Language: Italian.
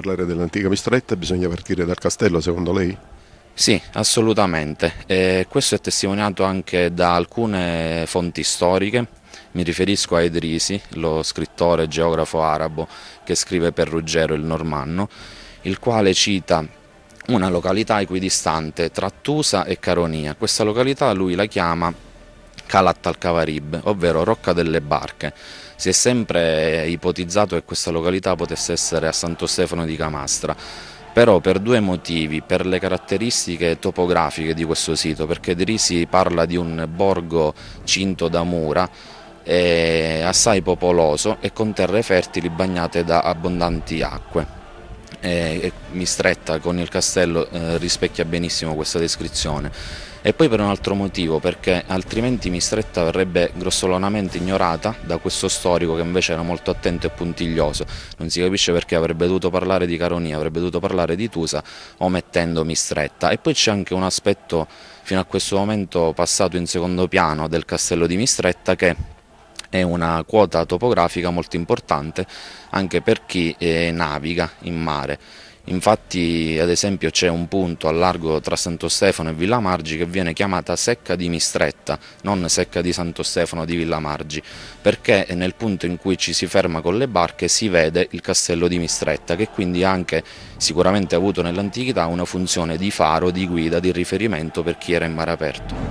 parlare dell'antica Mistretta bisogna partire dal castello secondo lei? Sì, assolutamente. E questo è testimoniato anche da alcune fonti storiche. Mi riferisco a Edrisi, lo scrittore geografo arabo che scrive per Ruggero il Normanno, il quale cita una località equidistante tra Tusa e Caronia. Questa località lui la chiama Calat al-Kavarib, ovvero Rocca delle Barche. Si è sempre ipotizzato che questa località potesse essere a Santo Stefano di Camastra, però per due motivi, per le caratteristiche topografiche di questo sito, perché Drisi parla di un borgo cinto da mura, assai popoloso e con terre fertili bagnate da abbondanti acque e Mistretta con il castello eh, rispecchia benissimo questa descrizione. E poi per un altro motivo perché altrimenti Mistretta verrebbe grossolanamente ignorata da questo storico che invece era molto attento e puntiglioso. Non si capisce perché avrebbe dovuto parlare di Caronia avrebbe dovuto parlare di Tusa omettendo Mistretta e poi c'è anche un aspetto fino a questo momento passato in secondo piano del castello di Mistretta che è una quota topografica molto importante anche per chi eh, naviga in mare. Infatti ad esempio c'è un punto a largo tra Santo Stefano e Villa Margi che viene chiamata Secca di Mistretta, non Secca di Santo Stefano di Villa Margi, perché nel punto in cui ci si ferma con le barche si vede il castello di Mistretta che quindi ha anche sicuramente avuto nell'antichità una funzione di faro, di guida, di riferimento per chi era in mare aperto.